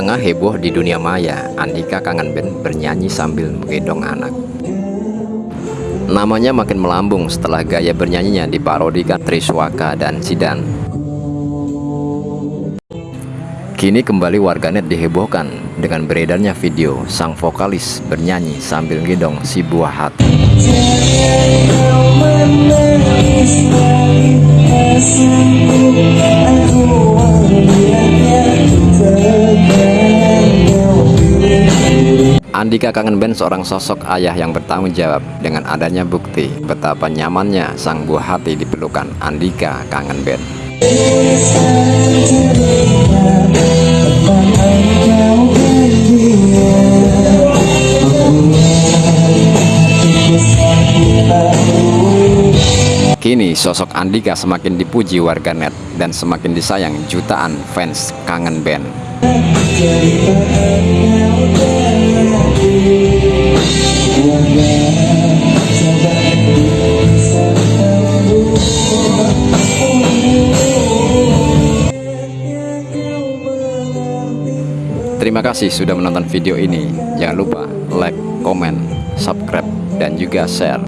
Tengah heboh di dunia maya, Andika kangen band bernyanyi sambil menggendong anak. Namanya makin melambung setelah gaya bernyanyinya diparodikan Triswaka dan Sidan. Kini kembali warganet dihebohkan dengan beredarnya video sang vokalis bernyanyi sambil gendong si buah hati. Andika kangen band seorang sosok ayah yang bertanggung jawab dengan adanya bukti betapa nyamannya sang buah hati dipelukan Andika kangen band. Kini sosok Andika semakin dipuji warganet dan semakin disayang jutaan fans kangen band. Terima kasih sudah menonton video ini. Jangan lupa like, komen, subscribe, dan juga share.